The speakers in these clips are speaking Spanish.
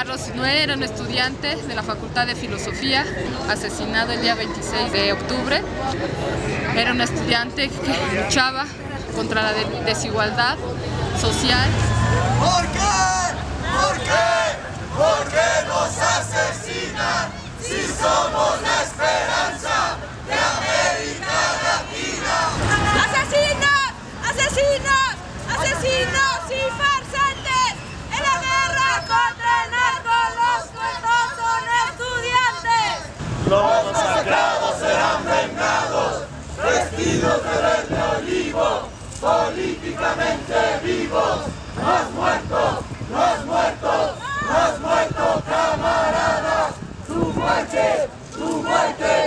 Carlos Sinué era un estudiante de la Facultad de Filosofía, asesinado el día 26 de octubre. Era un estudiante que luchaba contra la desigualdad social. ¿Por qué? ¿Por qué? ¿Por qué nos asesinan si somos la esperanza de América Latina? ¡Asesinos! ¡Asesinos! ¡Asesinos y farsantes! ¡En la guerra contra el narco los cuerpos son estudiantes! Los masacrados serán vengados, vestidos de verde olivo, políticamente vivos, más muertos, más muertos, más muertos, camaradas, tu muerte, tu muerte,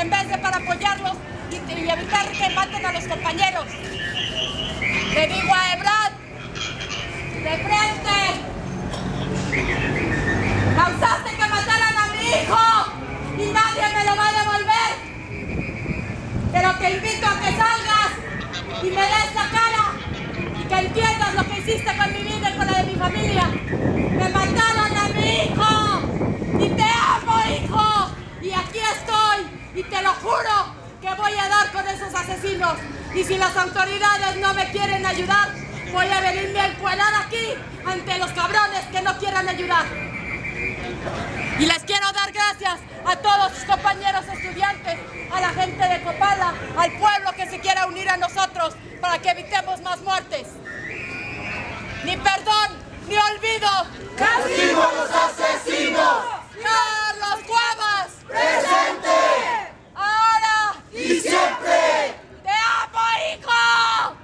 en vez de para apoyarlos y, evitar que maten a los compañeros. Le digo a Ebrard, de frente, Causaste que mataran a mi hijo y nadie me lo va a devolver. Pero te invito a que salgas y me des la cara y que entiendas lo que hiciste con mi vida y con la de mi familia. Me mataron a mi hijo y te amo, hijo. Y aquí estoy y te lo juro que voy a dar con esos asesinos. Y si las autoridades no me quieren ayudar, voy a venirme a aquí ante los cabrones que no quieran ayudar. Y les quiero dar gracias a todos sus compañeros estudiantes, a la gente de Copala, al pueblo que se quiera unir a nosotros para que evitemos más muertes. Ni perdón, ni olvido. ¡Castigo a los asesinos! ¡Carlos Cuevas! ¡Presente! ¡Ahora! ¡Y siempre! ¡Te amo, hijo!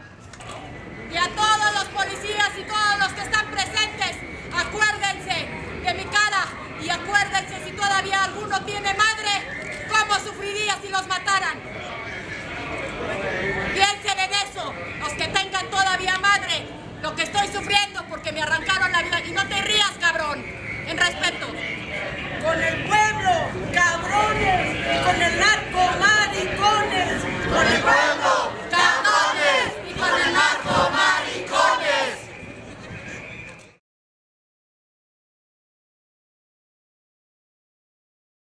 Y a todos los policías y todos los que están presentes, acuérdense de mi cara y acuérdense si todavía alguno tiene madre, cómo sufriría si los mataran. Piensen en eso, los que tengan todavía